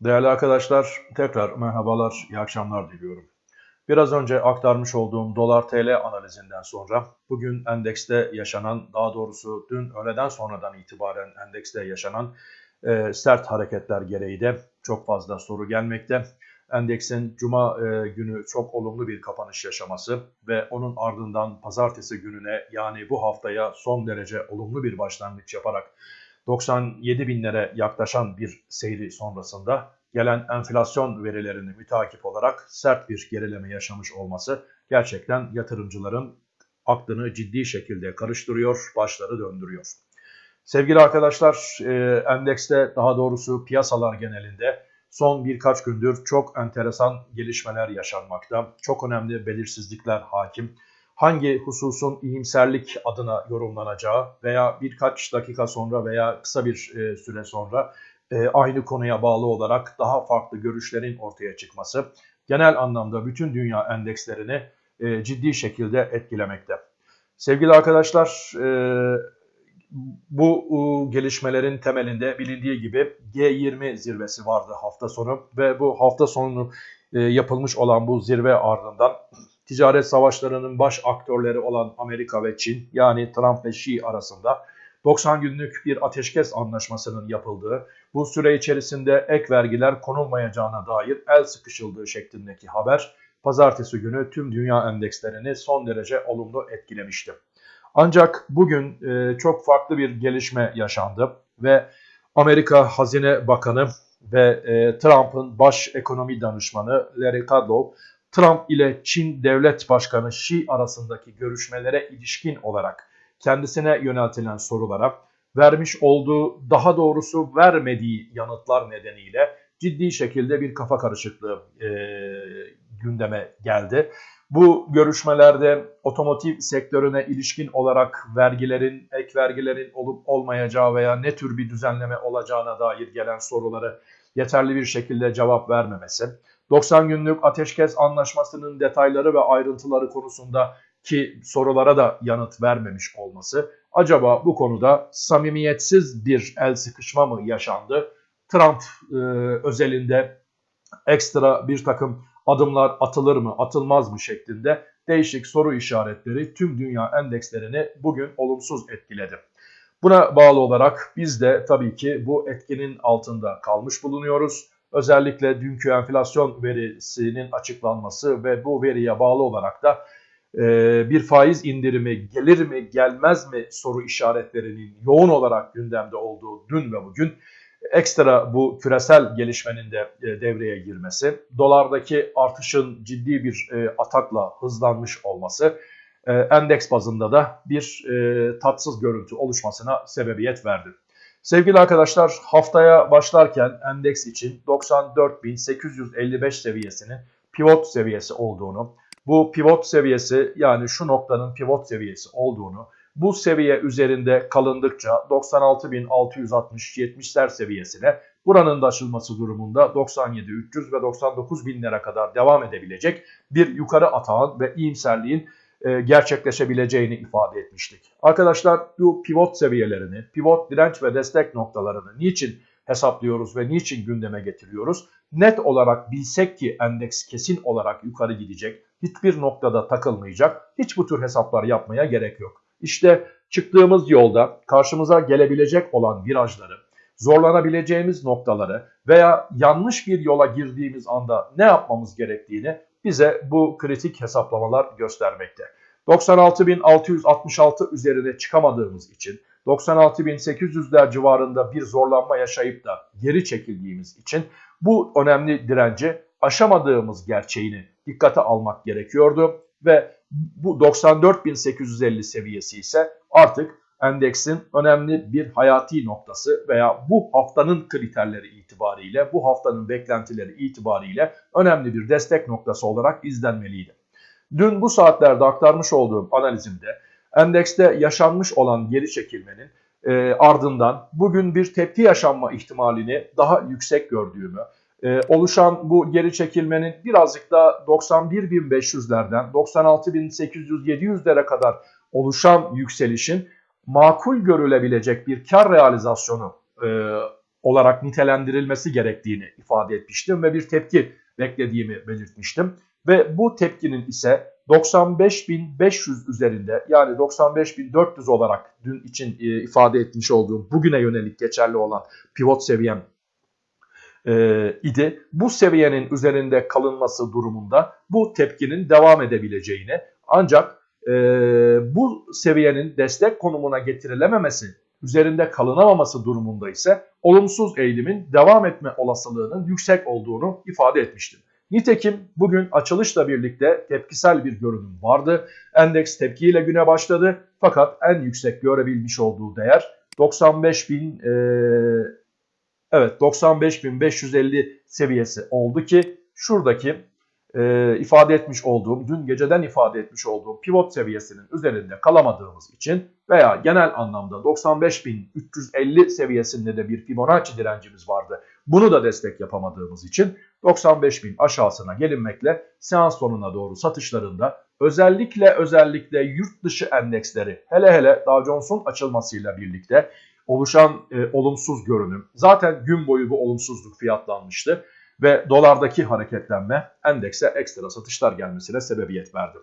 Değerli arkadaşlar, tekrar merhabalar, iyi akşamlar diliyorum. Biraz önce aktarmış olduğum dolar TL analizinden sonra bugün endekste yaşanan, daha doğrusu dün öğleden sonradan itibaren endekste yaşanan e, sert hareketler gereği de çok fazla soru gelmekte. Endeksin cuma e, günü çok olumlu bir kapanış yaşaması ve onun ardından pazartesi gününe yani bu haftaya son derece olumlu bir başlangıç yaparak 97 binlere yaklaşan bir seyri sonrasında gelen enflasyon verilerini mütakip olarak sert bir gerileme yaşamış olması gerçekten yatırımcıların aklını ciddi şekilde karıştırıyor, başları döndürüyor. Sevgili arkadaşlar, e, endekste daha doğrusu piyasalar genelinde son birkaç gündür çok enteresan gelişmeler yaşanmakta. Çok önemli belirsizlikler hakim hangi hususun iyimserlik adına yorumlanacağı veya birkaç dakika sonra veya kısa bir e, süre sonra e, aynı konuya bağlı olarak daha farklı görüşlerin ortaya çıkması genel anlamda bütün dünya endekslerini e, ciddi şekilde etkilemekte. Sevgili arkadaşlar, bu gelişmelerin temelinde bilindiği gibi G20 zirvesi vardı hafta sonu ve bu hafta sonu yapılmış olan bu zirve ardından ticaret savaşlarının baş aktörleri olan Amerika ve Çin yani Trump ve Xi arasında 90 günlük bir ateşkes anlaşmasının yapıldığı, bu süre içerisinde ek vergiler konulmayacağına dair el sıkışıldığı şeklindeki haber pazartesi günü tüm dünya endekslerini son derece olumlu etkilemişti. Ancak bugün e, çok farklı bir gelişme yaşandı ve Amerika Hazine Bakanı ve e, Trump'ın baş ekonomi danışmanı Larry Kudlow Trump ile Çin Devlet Başkanı Xi arasındaki görüşmelere ilişkin olarak kendisine yöneltilen sorulara vermiş olduğu daha doğrusu vermediği yanıtlar nedeniyle ciddi şekilde bir kafa karışıklığı e, gündeme geldi. Bu görüşmelerde otomotiv sektörüne ilişkin olarak vergilerin, ek vergilerin olup olmayacağı veya ne tür bir düzenleme olacağına dair gelen soruları yeterli bir şekilde cevap vermemesi, 90 günlük ateşkes anlaşmasının detayları ve ayrıntıları konusunda ki sorulara da yanıt vermemiş olması acaba bu konuda samimiyetsiz bir el sıkışma mı yaşandı? Trump e, özelinde ekstra bir takım adımlar atılır mı atılmaz mı şeklinde değişik soru işaretleri tüm dünya endekslerini bugün olumsuz etkiledi. Buna bağlı olarak biz de tabii ki bu etkinin altında kalmış bulunuyoruz. Özellikle dünkü enflasyon verisinin açıklanması ve bu veriye bağlı olarak da e, bir faiz indirimi gelir mi gelmez mi soru işaretlerinin yoğun olarak gündemde olduğu dün ve bugün ekstra bu küresel gelişmenin de e, devreye girmesi, dolardaki artışın ciddi bir e, atakla hızlanmış olması endeks bazında da bir tatsız görüntü oluşmasına sebebiyet verdi. Sevgili arkadaşlar haftaya başlarken endeks için 94.855 seviyesinin pivot seviyesi olduğunu, bu pivot seviyesi yani şu noktanın pivot seviyesi olduğunu, bu seviye üzerinde kalındıkça 96.660-70'ler seviyesine buranın da aşılması durumunda 97.300 ve 99.000'lere kadar devam edebilecek bir yukarı atağın ve iyimserliğin gerçekleşebileceğini ifade etmiştik. Arkadaşlar bu pivot seviyelerini, pivot direnç ve destek noktalarını niçin hesaplıyoruz ve niçin gündeme getiriyoruz? Net olarak bilsek ki endeks kesin olarak yukarı gidecek, hiçbir noktada takılmayacak, hiç bu tür hesaplar yapmaya gerek yok. İşte çıktığımız yolda karşımıza gelebilecek olan virajları, zorlanabileceğimiz noktaları veya yanlış bir yola girdiğimiz anda ne yapmamız gerektiğini bize bu kritik hesaplamalar göstermekte. 96.666 üzerine çıkamadığımız için 96.800'ler civarında bir zorlanma yaşayıp da geri çekildiğimiz için bu önemli direnci aşamadığımız gerçeğini dikkate almak gerekiyordu ve bu 94.850 seviyesi ise artık endeksin önemli bir hayati noktası veya bu haftanın kriterleri itibariyle, bu haftanın beklentileri itibariyle önemli bir destek noktası olarak izlenmeliydi. Dün bu saatlerde aktarmış olduğum analizimde endekste yaşanmış olan geri çekilmenin e, ardından bugün bir tepki yaşanma ihtimalini daha yüksek gördüğümü, e, oluşan bu geri çekilmenin birazcık da 91.500'lerden 96.800-700'lere kadar oluşan yükselişin makul görülebilecek bir kar realizasyonu e, olarak nitelendirilmesi gerektiğini ifade etmiştim ve bir tepki beklediğimi belirtmiştim. Ve bu tepkinin ise 95.500 üzerinde yani 95.400 olarak dün için e, ifade etmiş olduğum bugüne yönelik geçerli olan pivot seviyem e, idi. Bu seviyenin üzerinde kalınması durumunda bu tepkinin devam edebileceğini ancak e, bu seviyenin destek konumuna getirilememesi üzerinde kalınamaması durumunda ise olumsuz eğilimin devam etme olasılığının yüksek olduğunu ifade etmiştim. Nitekim bugün açılışla birlikte tepkisel bir görünüm vardı. Endeks tepkiyle güne başladı fakat en yüksek görebilmiş olduğu değer 95 bin e, evet 95.550 seviyesi oldu ki şuradaki e, ifade etmiş olduğum, dün geceden ifade etmiş olduğum pivot seviyesinin üzerinde kalamadığımız için veya genel anlamda 95.350 seviyesinde de bir Fibonacci direncimiz vardı. Bunu da destek yapamadığımız için 95.000 aşağısına gelinmekle seans sonuna doğru satışlarında özellikle özellikle yurt dışı endeksleri hele hele Dow Jones'un açılmasıyla birlikte oluşan e, olumsuz görünüm zaten gün boyu bu olumsuzluk fiyatlanmıştı ve dolardaki hareketlenme endekse ekstra satışlar gelmesine sebebiyet verdi.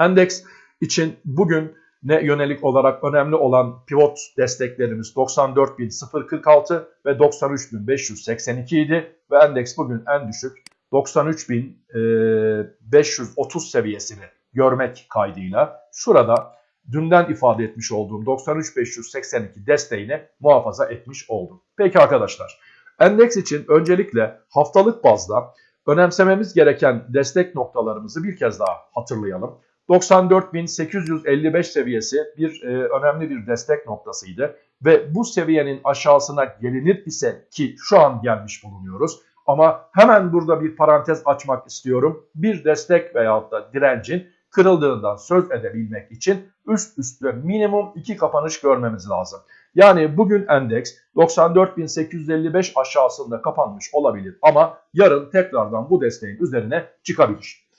Endeks için bugün ne yönelik olarak önemli olan pivot desteklerimiz 94.046 ve 93.582 idi ve endeks bugün en düşük 93.530 seviyesini görmek kaydıyla şurada dünden ifade etmiş olduğum 93.582 desteğini muhafaza etmiş oldum. Peki arkadaşlar Endeks için öncelikle haftalık bazda önemsememiz gereken destek noktalarımızı bir kez daha hatırlayalım. 94.855 seviyesi bir e, önemli bir destek noktasıydı ve bu seviyenin aşağısına gelinir ise ki şu an gelmiş bulunuyoruz. Ama hemen burada bir parantez açmak istiyorum. Bir destek veyahut da direncin kırıldığından söz edebilmek için üst üste minimum iki kapanış görmemiz lazım. Yani bugün endeks 94.855 aşağısında kapanmış olabilir ama yarın tekrardan bu desteğin üzerine çıkabilir.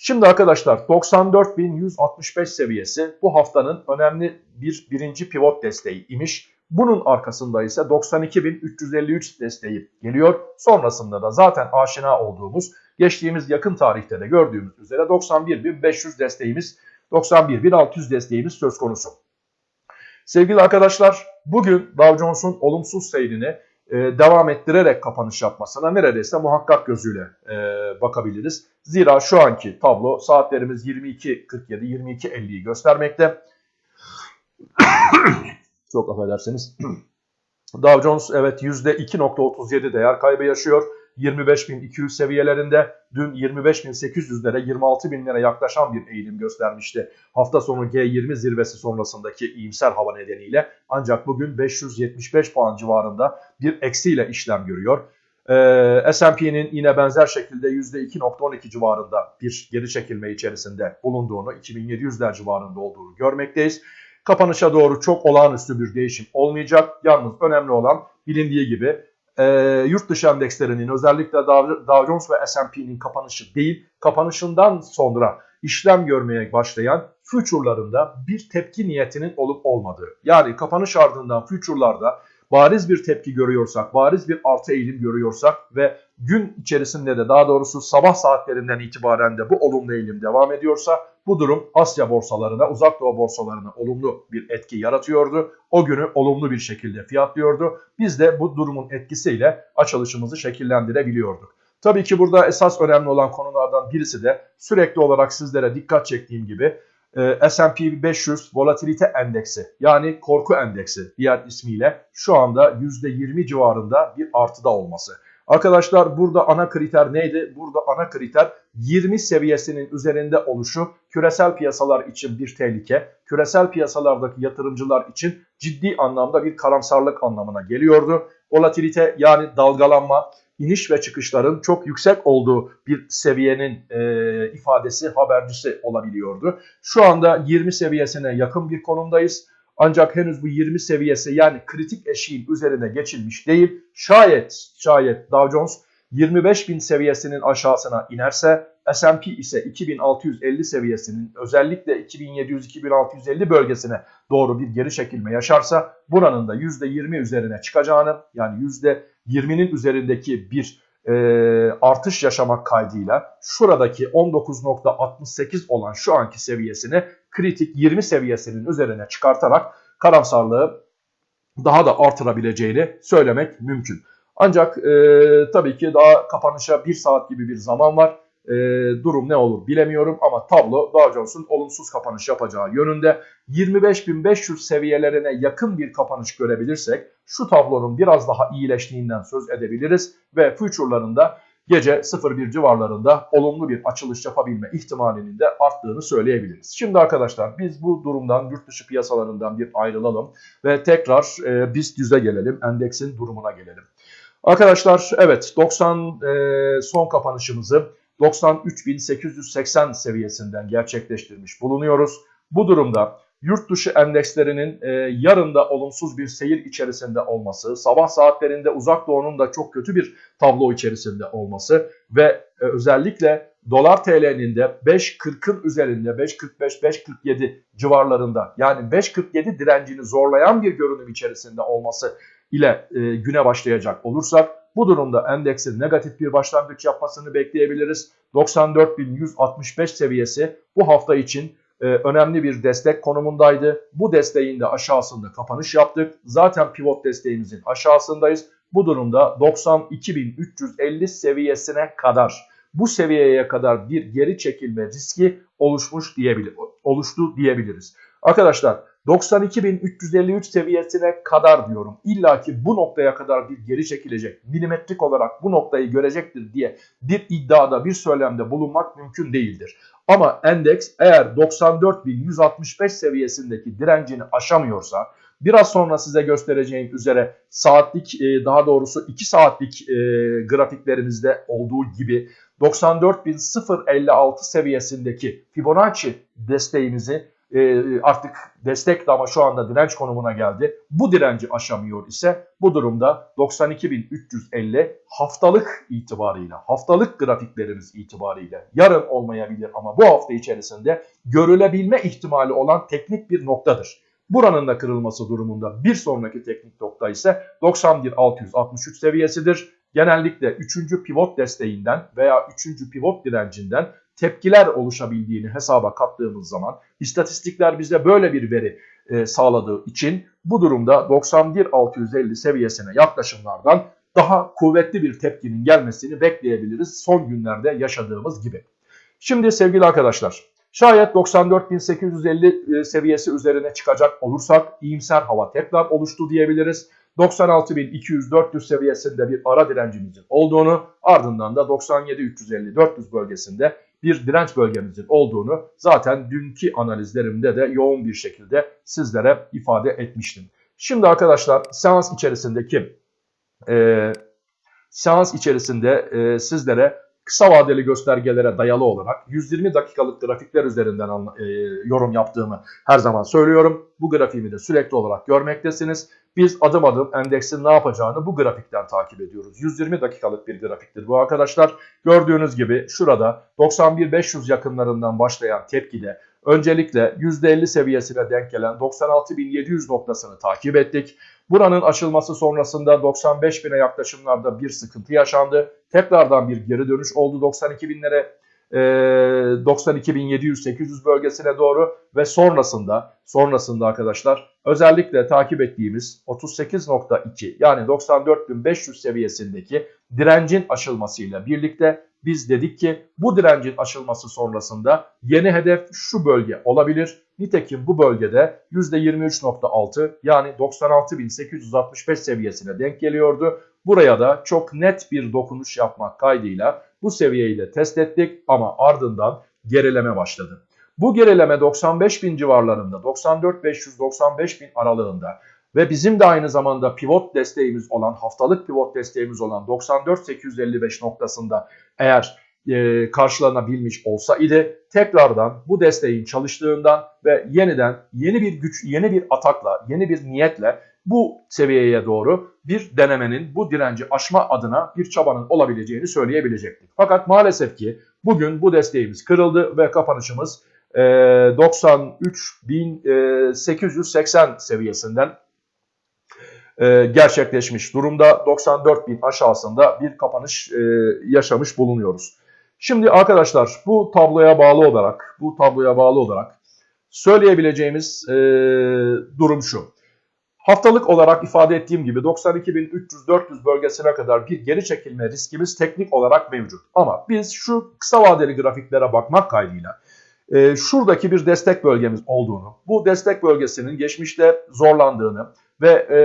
Şimdi arkadaşlar 94.165 seviyesi bu haftanın önemli bir birinci pivot desteği imiş. Bunun arkasında ise 92.353 desteği geliyor. Sonrasında da zaten aşina olduğumuz geçtiğimiz yakın tarihte de gördüğümüz üzere 91.500 desteğimiz 91.600 desteğimiz söz konusu. Sevgili arkadaşlar bugün Dow Jones'un olumsuz seyrini e, devam ettirerek kapanış yapmasına neredeyse muhakkak gözüyle e, bakabiliriz. Zira şu anki tablo saatlerimiz 22.47-22.50'yi göstermekte. Çok affedersiniz. Dow Jones evet %2.37 değer kaybı yaşıyor. 25.200 seviyelerinde dün 25.800'lere 26.000'lere yaklaşan bir eğilim göstermişti. Hafta sonu G20 zirvesi sonrasındaki iyimser hava nedeniyle ancak bugün 575 puan civarında bir eksiyle işlem görüyor. Ee, S&P'nin yine benzer şekilde %2.12 civarında bir geri çekilme içerisinde bulunduğunu, 2700'ler civarında olduğunu görmekteyiz. Kapanışa doğru çok olağanüstü bir değişim olmayacak. Yalnız önemli olan bilindiği gibi e, yurt dışı endekslerinin özellikle Dow Jones ve S&P'nin kapanışı değil, kapanışından sonra işlem görmeye başlayan future'larında bir tepki niyetinin olup olmadığı. Yani kapanış ardından future'larda bariz bir tepki görüyorsak, bariz bir artı eğilim görüyorsak ve gün içerisinde de daha doğrusu sabah saatlerinden itibaren de bu olumlu eğilim devam ediyorsa bu durum Asya borsalarına, uzak doğu borsalarına olumlu bir etki yaratıyordu. O günü olumlu bir şekilde fiyatlıyordu. Biz de bu durumun etkisiyle açılışımızı şekillendirebiliyorduk. Tabii ki burada esas önemli olan konulardan birisi de sürekli olarak sizlere dikkat çektiğim gibi e, S&P 500 volatilite endeksi yani korku endeksi diğer ismiyle şu anda %20 civarında bir artıda olması. Arkadaşlar burada ana kriter neydi? Burada ana kriter 20 seviyesinin üzerinde oluşu küresel piyasalar için bir tehlike, küresel piyasalardaki yatırımcılar için ciddi anlamda bir karamsarlık anlamına geliyordu. Volatilite yani dalgalanma, iniş ve çıkışların çok yüksek olduğu bir seviyenin e, ifadesi, habercisi olabiliyordu. Şu anda 20 seviyesine yakın bir konumdayız. Ancak henüz bu 20 seviyesi yani kritik eşiğin üzerine geçilmiş değil. Şayet, şayet Dow Jones 25 bin seviyesinin aşağısına inerse S&P ise 2650 seviyesinin özellikle 2700-2650 bölgesine doğru bir geri çekilme yaşarsa buranın da %20 üzerine çıkacağını yani %20'nin üzerindeki bir e, artış yaşamak kaydıyla şuradaki 19.68 olan şu anki seviyesini kritik 20 seviyesinin üzerine çıkartarak karamsarlığı daha da artırabileceğini söylemek mümkün. Ancak e, tabii ki daha kapanışa bir saat gibi bir zaman var. E, durum ne olur bilemiyorum ama tablo Dow Jones'un olumsuz kapanış yapacağı yönünde. 25.500 seviyelerine yakın bir kapanış görebilirsek şu tablonun biraz daha iyileştiğinden söz edebiliriz ve future'larında gece 01 civarlarında olumlu bir açılış yapabilme ihtimalinin de arttığını söyleyebiliriz. Şimdi arkadaşlar biz bu durumdan yurt dışı piyasalarından bir ayrılalım ve tekrar e, BIST 100'e gelelim, endeksin durumuna gelelim. Arkadaşlar evet 90 e, son kapanışımızı 93.880 seviyesinden gerçekleştirmiş bulunuyoruz. Bu durumda yurt dışı endekslerinin e, yarın olumsuz bir seyir içerisinde olması, sabah saatlerinde uzak doğunun da çok kötü bir tablo içerisinde olması ve e, özellikle dolar TL'nin de 5.40'ın üzerinde 5.45-5.47 civarlarında yani 5.47 direncini zorlayan bir görünüm içerisinde olması ile e, güne başlayacak olursak bu durumda endeksin negatif bir başlangıç yapmasını bekleyebiliriz. 94.165 seviyesi bu hafta için e, önemli bir destek konumundaydı. Bu desteğin de aşağısında kapanış yaptık. Zaten pivot desteğimizin aşağısındayız. Bu durumda 92.350 seviyesine kadar bu seviyeye kadar bir geri çekilme riski oluşmuş diyebilir, oluştu diyebiliriz. Arkadaşlar 92.353 seviyesine kadar diyorum. İlla ki bu noktaya kadar bir geri çekilecek, milimetrik olarak bu noktayı görecektir diye bir iddiada, bir söylemde bulunmak mümkün değildir. Ama endeks eğer 94.165 seviyesindeki direncini aşamıyorsa, biraz sonra size göstereceğim üzere saatlik e, daha doğrusu 2 saatlik e, grafiklerimizde olduğu gibi 94.056 seviyesindeki Fibonacci desteğimizi e, artık destek de ama şu anda direnç konumuna geldi. Bu direnci aşamıyor ise bu durumda 92.350 haftalık itibarıyla, haftalık grafiklerimiz itibariyle yarın olmayabilir ama bu hafta içerisinde görülebilme ihtimali olan teknik bir noktadır. Buranın da kırılması durumunda bir sonraki teknik nokta ise 91.663 seviyesidir. Genellikle 3. pivot desteğinden veya 3. pivot direncinden tepkiler oluşabildiğini hesaba kattığımız zaman istatistikler bize böyle bir veri e, sağladığı için bu durumda 91.650 seviyesine yaklaşımlardan daha kuvvetli bir tepkinin gelmesini bekleyebiliriz son günlerde yaşadığımız gibi. Şimdi sevgili arkadaşlar şayet 94.850 e, seviyesi üzerine çıkacak olursak iyimser hava tekrar oluştu diyebiliriz. 96.200-400 seviyesinde bir ara direncimizin olduğunu ardından da 97.350-400 bölgesinde bir direnç bölgemizin olduğunu zaten dünkü analizlerimde de yoğun bir şekilde sizlere ifade etmiştim. Şimdi arkadaşlar seans içerisindeki e, seans içerisinde e, sizlere kısa vadeli göstergelere dayalı olarak 120 dakikalık grafikler üzerinden e, yorum yaptığımı her zaman söylüyorum. Bu grafiğimi de sürekli olarak görmektesiniz. Biz adım adım endeksin ne yapacağını bu grafikten takip ediyoruz. 120 dakikalık bir grafiktir bu arkadaşlar. Gördüğünüz gibi şurada 91.500 yakınlarından başlayan tepkide öncelikle %50 seviyesine denk gelen 96.700 noktasını takip ettik. Buranın açılması sonrasında 95 bine yaklaşımlarda bir sıkıntı yaşandı. Tekrardan bir geri dönüş oldu 92 binlere. 92.700-800 bölgesine doğru ve sonrasında sonrasında arkadaşlar özellikle takip ettiğimiz 38.2 yani 94.500 seviyesindeki direncin aşılmasıyla birlikte biz dedik ki bu direncin aşılması sonrasında yeni hedef şu bölge olabilir. Nitekim bu bölgede %23.6 yani 96.865 seviyesine denk geliyordu. Buraya da çok net bir dokunuş yapmak kaydıyla bu seviyeyi de test ettik ama ardından gerileme başladı. Bu gerileme 95 bin civarlarında 94.500-95 bin aralığında ve bizim de aynı zamanda pivot desteğimiz olan haftalık pivot desteğimiz olan 94.855 noktasında eğer e, karşılanabilmiş olsa idi tekrardan bu desteğin çalıştığından ve yeniden yeni bir güç, yeni bir atakla, yeni bir niyetle bu seviyeye doğru bir denemenin, bu direnci aşma adına bir çabanın olabileceğini söyleyebilecektik. Fakat maalesef ki bugün bu desteğimiz kırıldı ve kapanışımız e, 93.880 seviyesinden e, gerçekleşmiş durumda. 94.000 aşağısında bir kapanış e, yaşamış bulunuyoruz. Şimdi arkadaşlar bu tabloya bağlı olarak, bu tabloya bağlı olarak söyleyebileceğimiz e, durum şu. Haftalık olarak ifade ettiğim gibi 92.300-400 bölgesine kadar bir geri çekilme riskimiz teknik olarak mevcut. Ama biz şu kısa vadeli grafiklere bakmak kaydıyla e, şuradaki bir destek bölgemiz olduğunu, bu destek bölgesinin geçmişte zorlandığını ve e,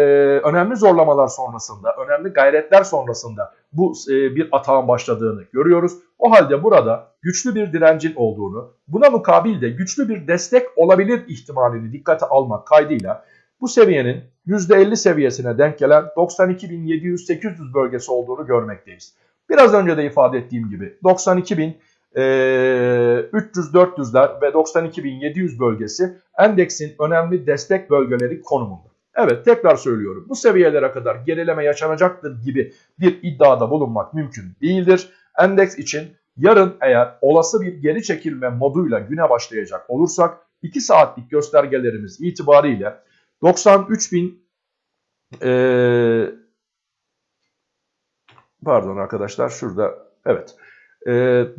önemli zorlamalar sonrasında, önemli gayretler sonrasında bu e, bir atağın başladığını görüyoruz. O halde burada güçlü bir direncin olduğunu, buna mukabil de güçlü bir destek olabilir ihtimalini dikkate almak kaydıyla bu seviyenin %50 seviyesine denk gelen 92.700-800 bölgesi olduğunu görmekteyiz. Biraz önce de ifade ettiğim gibi 92.300-400'ler ve 92.700 bölgesi endeksin önemli destek bölgeleri konumunda. Evet tekrar söylüyorum bu seviyelere kadar gerileme yaşanacaktır gibi bir iddiada bulunmak mümkün değildir. Endeks için yarın eğer olası bir geri çekilme moduyla güne başlayacak olursak 2 saatlik göstergelerimiz itibariyle 93 bin ee, pardon arkadaşlar şurada evet e,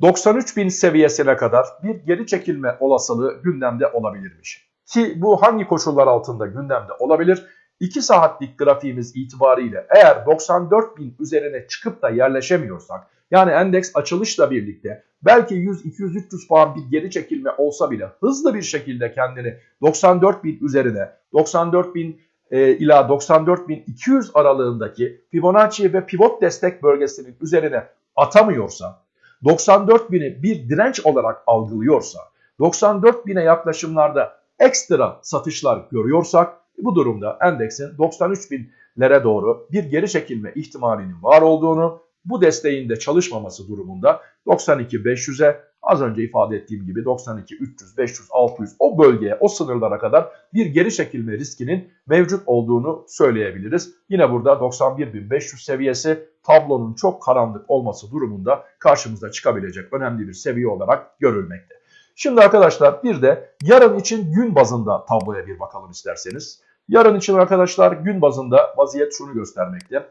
93 bin seviyesine kadar bir geri çekilme olasılığı gündemde olabilirmiş. Ki bu hangi koşullar altında gündemde olabilir? 2 saatlik grafiğimiz itibariyle eğer 94 bin üzerine çıkıp da yerleşemiyorsak yani endeks açılışla birlikte belki 100, 200, 300 puan bir geri çekilme olsa bile hızlı bir şekilde kendini 94 bin üzerine 94 bin e, ila 94.200 aralığındaki Fibonacci ve pivot destek bölgesinin üzerine atamıyorsa 94.000'i bir direnç olarak algılıyorsa 94.000'e yaklaşımlarda ekstra satışlar görüyorsak bu durumda endeksin 93.000'lere doğru bir geri çekilme ihtimalinin var olduğunu bu desteğin de çalışmaması durumunda 92.500'e az önce ifade ettiğim gibi 92, 300, 500, 600 o bölgeye, o sınırlara kadar bir geri çekilme riskinin mevcut olduğunu söyleyebiliriz. Yine burada 91.500 seviyesi tablonun çok karanlık olması durumunda karşımıza çıkabilecek önemli bir seviye olarak görülmekte. Şimdi arkadaşlar bir de yarın için gün bazında tabloya bir bakalım isterseniz. Yarın için arkadaşlar gün bazında vaziyet şunu göstermekte.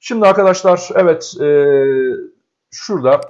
Şimdi arkadaşlar evet e, şurada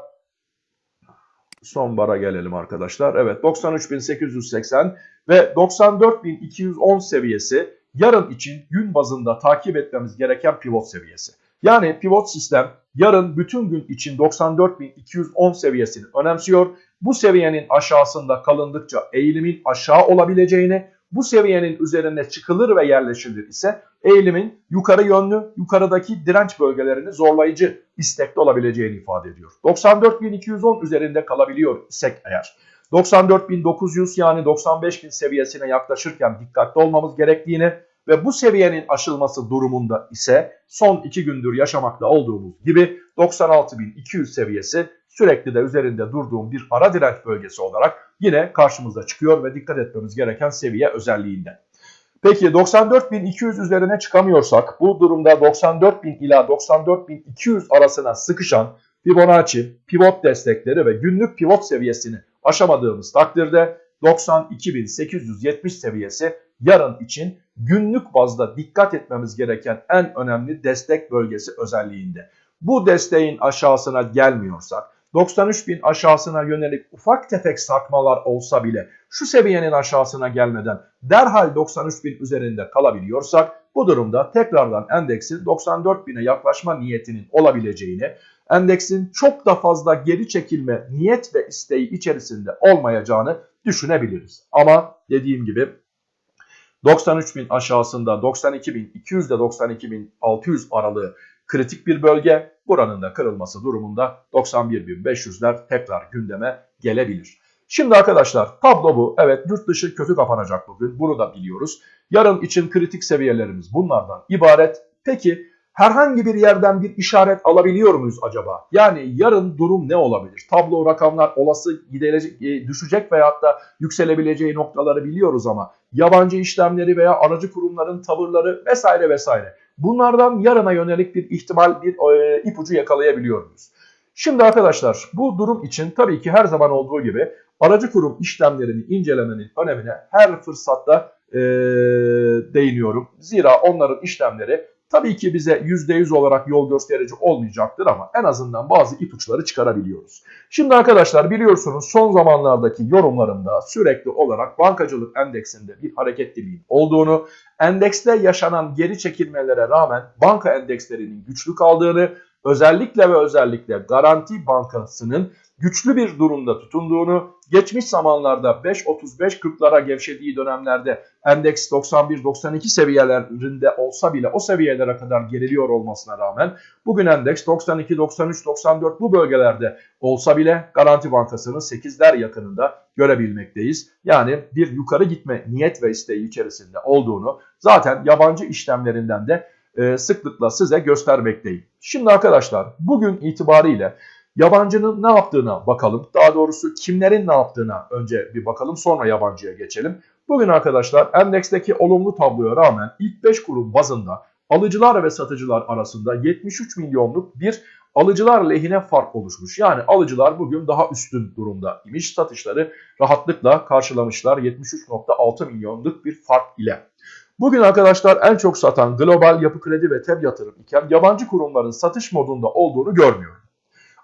son bara gelelim arkadaşlar. Evet 93.880 ve 94.210 seviyesi yarın için gün bazında takip etmemiz gereken pivot seviyesi. Yani pivot sistem yarın bütün gün için 94.210 seviyesini önemsiyor. Bu seviyenin aşağısında kalındıkça eğilimin aşağı olabileceğini bu seviyenin üzerine çıkılır ve yerleşilir ise eğilimin yukarı yönlü, yukarıdaki direnç bölgelerini zorlayıcı istekli olabileceğini ifade ediyor. 94.210 üzerinde kalabiliyor isek eğer 94.900 yani 95.000 seviyesine yaklaşırken dikkatli olmamız gerektiğini ve bu seviyenin aşılması durumunda ise son iki gündür yaşamakta olduğumuz gibi 96.200 seviyesi sürekli de üzerinde durduğum bir ara direnç bölgesi olarak yine karşımıza çıkıyor ve dikkat etmemiz gereken seviye özelliğinden. Peki 94.200 üzerine çıkamıyorsak bu durumda 94.000 ila 94.200 arasına sıkışan Fibonacci, pivot destekleri ve günlük pivot seviyesini aşamadığımız takdirde 92.870 seviyesi yarın için günlük bazda dikkat etmemiz gereken en önemli destek bölgesi özelliğinde. Bu desteğin aşağısına gelmiyorsak 93 bin aşağısına yönelik ufak tefek sarkmalar olsa bile şu seviyenin aşağısına gelmeden derhal 93 bin üzerinde kalabiliyorsak bu durumda tekrardan endeksin 94 bine yaklaşma niyetinin olabileceğini, endeksin çok da fazla geri çekilme niyet ve isteği içerisinde olmayacağını düşünebiliriz. Ama dediğim gibi 93 bin aşağısında 92 bin 200 ile 92 bin 600 aralığı kritik bir bölge. Buranın da kırılması durumunda 91.500'ler tekrar gündeme gelebilir. Şimdi arkadaşlar tablo bu. Evet yurt dışı kötü kapanacak bugün. Bunu da biliyoruz. Yarın için kritik seviyelerimiz bunlardan ibaret. Peki herhangi bir yerden bir işaret alabiliyor muyuz acaba? Yani yarın durum ne olabilir? Tablo rakamlar olası gidelecek, düşecek veyahut da yükselebileceği noktaları biliyoruz ama yabancı işlemleri veya aracı kurumların tavırları vesaire vesaire. Bunlardan yarına yönelik bir ihtimal, bir e, ipucu yakalayabiliyor muyuz? Şimdi arkadaşlar bu durum için tabii ki her zaman olduğu gibi aracı kurum işlemlerini incelemenin önemine her fırsatta e, değiniyorum. Zira onların işlemleri tabii ki bize %100 olarak yol gösterici olmayacaktır ama en azından bazı ipuçları çıkarabiliyoruz. Şimdi arkadaşlar biliyorsunuz son zamanlardaki yorumlarımda sürekli olarak bankacılık endeksinde bir hareketliliğin olduğunu, endekste yaşanan geri çekilmelere rağmen banka endekslerinin güçlü kaldığını, özellikle ve özellikle Garanti Bankası'nın güçlü bir durumda tutunduğunu, geçmiş zamanlarda 5.35-40'lara gevşediği dönemlerde endeks 91-92 seviyelerinde olsa bile o seviyelere kadar geriliyor olmasına rağmen bugün endeks 92-93-94 bu bölgelerde olsa bile Garanti Bankası'nın 8'ler yakınında görebilmekteyiz. Yani bir yukarı gitme niyet ve isteği içerisinde olduğunu zaten yabancı işlemlerinden de e, sıklıkla size göstermekteyim. Şimdi arkadaşlar bugün itibariyle Yabancının ne yaptığına bakalım. Daha doğrusu kimlerin ne yaptığına önce bir bakalım sonra yabancıya geçelim. Bugün arkadaşlar endeksteki olumlu tabloya rağmen ilk 5 kurum bazında alıcılar ve satıcılar arasında 73 milyonluk bir alıcılar lehine fark oluşmuş. Yani alıcılar bugün daha üstün durumda imiş. Satışları rahatlıkla karşılamışlar 73.6 milyonluk bir fark ile. Bugün arkadaşlar en çok satan global yapı kredi ve TEB yatırım iken yabancı kurumların satış modunda olduğunu görmüyorum.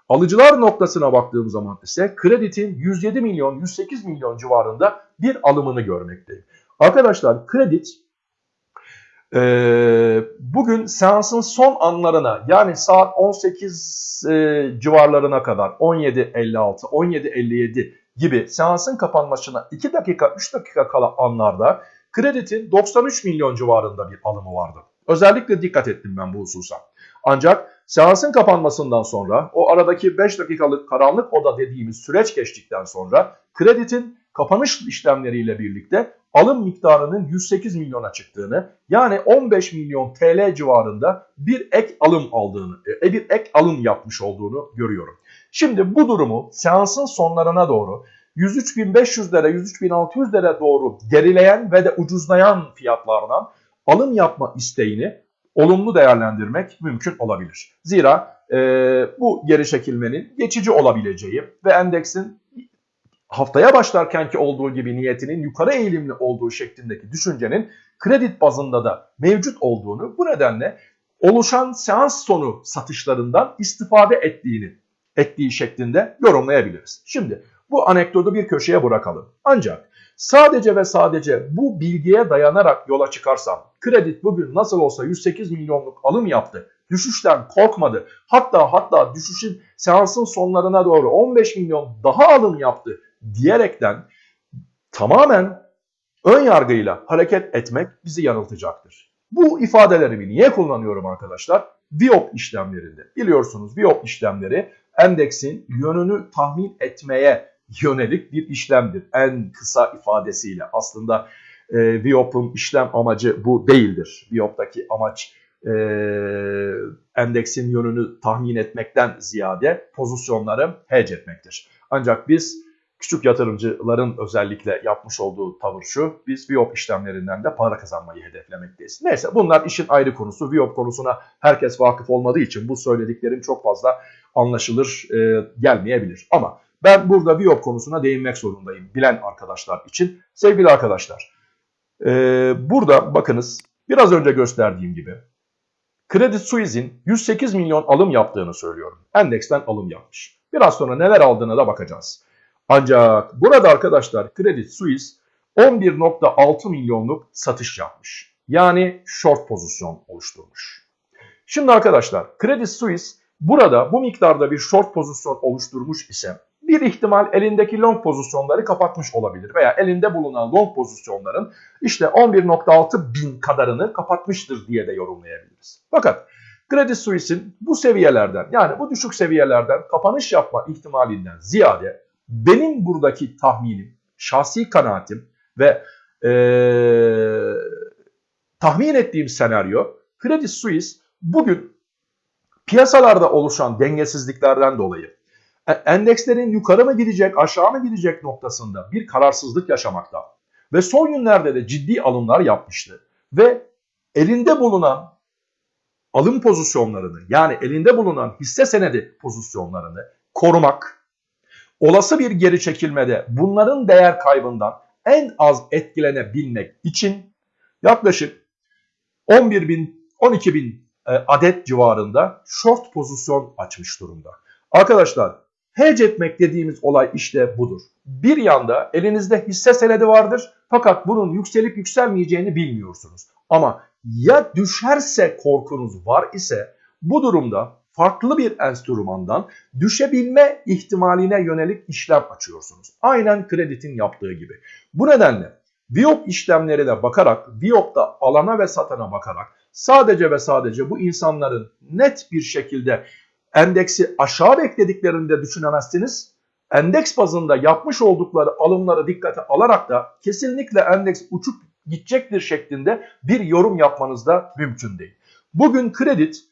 Alıcılar noktasına baktığım zaman ise kreditin 107 milyon 108 milyon civarında bir alımını görmekteyim. Arkadaşlar kredit e, bugün seansın son anlarına yani saat 18 e, civarlarına kadar 17.56 17.57 gibi seansın kapanmasına 2 dakika 3 dakika kala anlarda kreditin 93 milyon civarında bir alımı vardı. Özellikle dikkat ettim ben bu hususa. Ancak seansın kapanmasından sonra o aradaki 5 dakikalık karanlık oda dediğimiz süreç geçtikten sonra kreditin kapanış işlemleriyle birlikte alım miktarının 108 milyona çıktığını yani 15 milyon TL civarında bir ek alım aldığını, e, bir ek alım yapmış olduğunu görüyorum. Şimdi bu durumu seansın sonlarına doğru 103.500'lere 103.600'lere doğru gerileyen ve de ucuzlayan fiyatlardan alım yapma isteğini olumlu değerlendirmek mümkün olabilir. Zira e, bu geri çekilmenin geçici olabileceği ve endeksin haftaya başlarkenki olduğu gibi niyetinin yukarı eğilimli olduğu şeklindeki düşüncenin kredi bazında da mevcut olduğunu bu nedenle oluşan seans sonu satışlarından istifade ettiğini ettiği şeklinde yorumlayabiliriz. Şimdi bu anekdotu bir köşeye bırakalım. Ancak Sadece ve sadece bu bilgiye dayanarak yola çıkarsam kredi bugün nasıl olsa 108 milyonluk alım yaptı. Düşüşten korkmadı. Hatta hatta düşüşün seansın sonlarına doğru 15 milyon daha alım yaptı diyerekten tamamen ön yargıyla hareket etmek bizi yanıltacaktır. Bu ifadelerimi niye kullanıyorum arkadaşlar? Biop işlemlerinde. Biliyorsunuz biop işlemleri endeksin yönünü tahmin etmeye yönelik bir işlemdir. En kısa ifadesiyle aslında e, Viop'un işlem amacı bu değildir. Viop'taki amaç e, endeksin yönünü tahmin etmekten ziyade pozisyonları hedge etmektir. Ancak biz küçük yatırımcıların özellikle yapmış olduğu tavır şu, biz Viop işlemlerinden de para kazanmayı hedeflemekteyiz. Neyse bunlar işin ayrı konusu. Viop konusuna herkes vakıf olmadığı için bu söylediklerim çok fazla anlaşılır e, gelmeyebilir. Ama ben burada Viop konusuna değinmek zorundayım bilen arkadaşlar için. Sevgili arkadaşlar, e, burada bakınız biraz önce gösterdiğim gibi Credit Suisse'in 108 milyon alım yaptığını söylüyorum. Endeksten alım yapmış. Biraz sonra neler aldığına da bakacağız. Ancak burada arkadaşlar Credit Suisse 11.6 milyonluk satış yapmış. Yani short pozisyon oluşturmuş. Şimdi arkadaşlar Credit Suisse burada bu miktarda bir short pozisyon oluşturmuş ise bir ihtimal elindeki long pozisyonları kapatmış olabilir veya elinde bulunan long pozisyonların işte 11.6 bin kadarını kapatmıştır diye de yorumlayabiliriz. Fakat Credit Suisse'in bu seviyelerden yani bu düşük seviyelerden kapanış yapma ihtimalinden ziyade benim buradaki tahminim, şahsi kanaatim ve ee, tahmin ettiğim senaryo Credit Suisse bugün piyasalarda oluşan dengesizliklerden dolayı endekslerin yukarı mı gidecek aşağı mı gidecek noktasında bir kararsızlık yaşamakta ve son günlerde de ciddi alımlar yapmıştı ve elinde bulunan alım pozisyonlarını yani elinde bulunan hisse senedi pozisyonlarını korumak, olası bir geri çekilmede bunların değer kaybından en az etkilenebilmek için yaklaşık 11 bin 12 bin e, adet civarında short pozisyon açmış durumda. Arkadaşlar hedge etmek dediğimiz olay işte budur. Bir yanda elinizde hisse senedi vardır fakat bunun yükselip yükselmeyeceğini bilmiyorsunuz. Ama ya düşerse korkunuz var ise bu durumda farklı bir enstrümandan düşebilme ihtimaline yönelik işlem açıyorsunuz. Aynen kreditin yaptığı gibi. Bu nedenle Viyop işlemlerine bakarak, Viyop'ta alana ve satana bakarak sadece ve sadece bu insanların net bir şekilde endeksi aşağı beklediklerini de düşünemezsiniz. Endeks bazında yapmış oldukları alımları dikkate alarak da kesinlikle endeks uçup gidecektir şeklinde bir yorum yapmanız da mümkün değil. Bugün kredit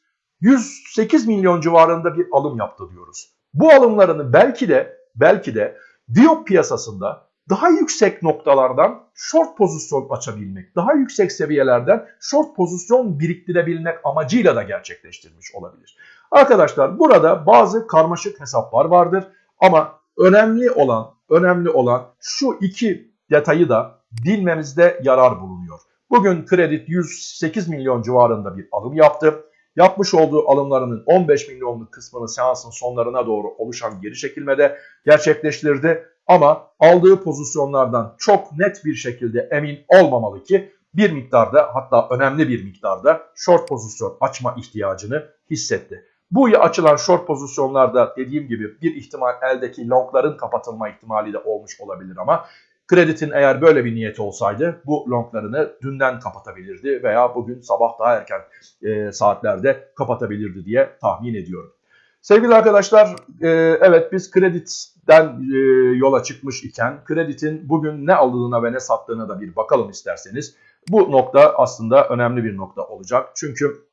108 milyon civarında bir alım yaptı diyoruz. Bu alımlarını belki de belki de Diop piyasasında daha yüksek noktalardan short pozisyon açabilmek, daha yüksek seviyelerden short pozisyon biriktirebilmek amacıyla da gerçekleştirmiş olabilir. Arkadaşlar burada bazı karmaşık hesaplar vardır ama önemli olan önemli olan şu iki detayı da bilmemizde yarar bulunuyor. Bugün kredi 108 milyon civarında bir alım yaptı. Yapmış olduğu alımlarının 15 milyonluk kısmını seansın sonlarına doğru oluşan geri çekilmede gerçekleştirdi. Ama aldığı pozisyonlardan çok net bir şekilde emin olmamalı ki bir miktarda hatta önemli bir miktarda short pozisyon açma ihtiyacını hissetti. Bu açılan short pozisyonlarda dediğim gibi bir ihtimal eldeki longların kapatılma ihtimali de olmuş olabilir ama kreditin eğer böyle bir niyeti olsaydı bu longlarını dünden kapatabilirdi veya bugün sabah daha erken e, saatlerde kapatabilirdi diye tahmin ediyorum. Sevgili arkadaşlar, e, evet biz kreditten e, yola çıkmış iken kreditin bugün ne aldığına ve ne sattığına da bir bakalım isterseniz. Bu nokta aslında önemli bir nokta olacak. Çünkü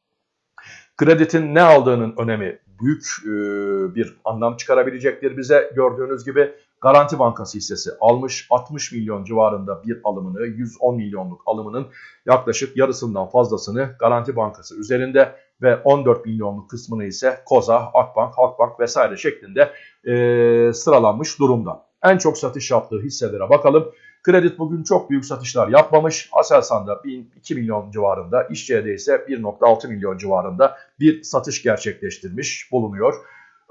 kreditin ne aldığının önemi büyük e, bir anlam çıkarabilecektir bize. Gördüğünüz gibi Garanti Bankası hissesi almış 60 milyon civarında bir alımını 110 milyonluk alımının yaklaşık yarısından fazlasını Garanti Bankası üzerinde ve 14 milyonluk kısmını ise Koza, Akbank, Halkbank vesaire şeklinde e, sıralanmış durumda. En çok satış yaptığı hisselere bakalım. Kredit bugün çok büyük satışlar yapmamış. Aselsan'da 2 milyon civarında, İşçi'de ise 1.6 milyon civarında bir satış gerçekleştirmiş bulunuyor.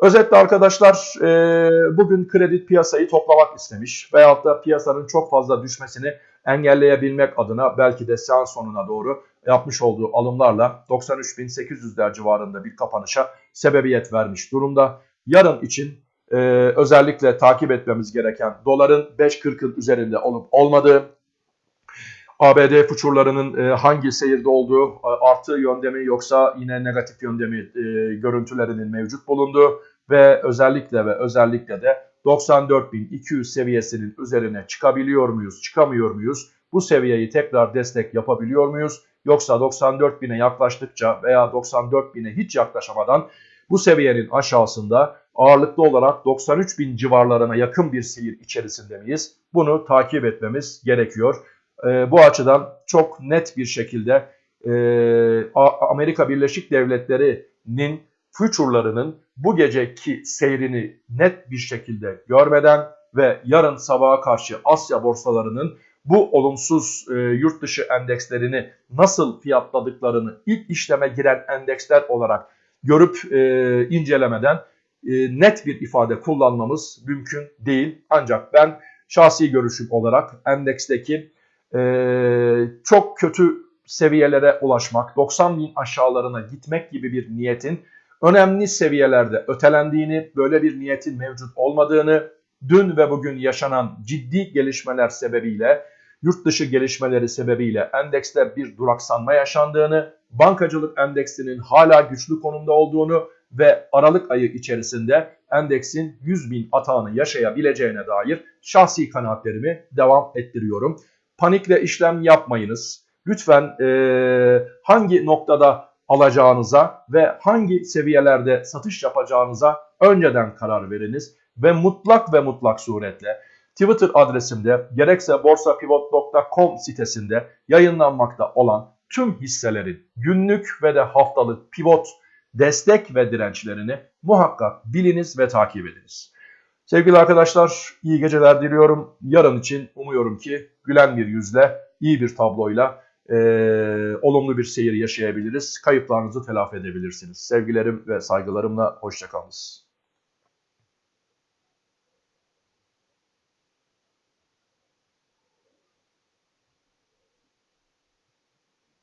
Özetle arkadaşlar e, bugün kredi piyasayı toplamak istemiş veyahut da piyasanın çok fazla düşmesini engelleyebilmek adına belki de seans sonuna doğru yapmış olduğu alımlarla 93.800'ler civarında bir kapanışa sebebiyet vermiş durumda. Yarın için e, özellikle takip etmemiz gereken doların 5.40'ın üzerinde olup olmadığı, ABD fuçurlarının e, hangi seyirde olduğu, artı yönde mi yoksa yine negatif yönde mi e, görüntülerinin mevcut bulunduğu ve özellikle ve özellikle de 94.200 seviyesinin üzerine çıkabiliyor muyuz, çıkamıyor muyuz? Bu seviyeyi tekrar destek yapabiliyor muyuz? Yoksa 94.000'e yaklaştıkça veya 94.000'e hiç yaklaşamadan bu seviyenin aşağısında ağırlıklı olarak 93.000 civarlarına yakın bir seyir içerisinde miyiz? Bunu takip etmemiz gerekiyor. E, bu açıdan çok net bir şekilde e, Amerika Birleşik Devletleri'nin future'larının bu geceki seyrini net bir şekilde görmeden ve yarın sabaha karşı Asya borsalarının bu olumsuz e, yurt dışı endekslerini nasıl fiyatladıklarını ilk işleme giren endeksler olarak görüp e, incelemeden e, net bir ifade kullanmamız mümkün değil. Ancak ben şahsi görüşüm olarak endeksteki e, çok kötü seviyelere ulaşmak, 90 bin aşağılarına gitmek gibi bir niyetin önemli seviyelerde ötelendiğini, böyle bir niyetin mevcut olmadığını, dün ve bugün yaşanan ciddi gelişmeler sebebiyle, yurt dışı gelişmeleri sebebiyle endekste bir duraksanma yaşandığını, bankacılık endeksinin hala güçlü konumda olduğunu ve Aralık ayı içerisinde endeksin 100 bin atağını yaşayabileceğine dair şahsi kanaatlerimi devam ettiriyorum. Panikle işlem yapmayınız. Lütfen e, hangi noktada alacağınıza ve hangi seviyelerde satış yapacağınıza önceden karar veriniz ve mutlak ve mutlak suretle Twitter adresimde gerekse borsapivot.com sitesinde yayınlanmakta olan tüm hisselerin günlük ve de haftalık pivot destek ve dirençlerini muhakkak biliniz ve takip ediniz. Sevgili arkadaşlar iyi geceler diliyorum. Yarın için umuyorum ki gülen bir yüzle, iyi bir tabloyla e, olumlu bir seyir yaşayabiliriz. Kayıplarınızı telafi edebilirsiniz. Sevgilerim ve saygılarımla hoşçakalınız.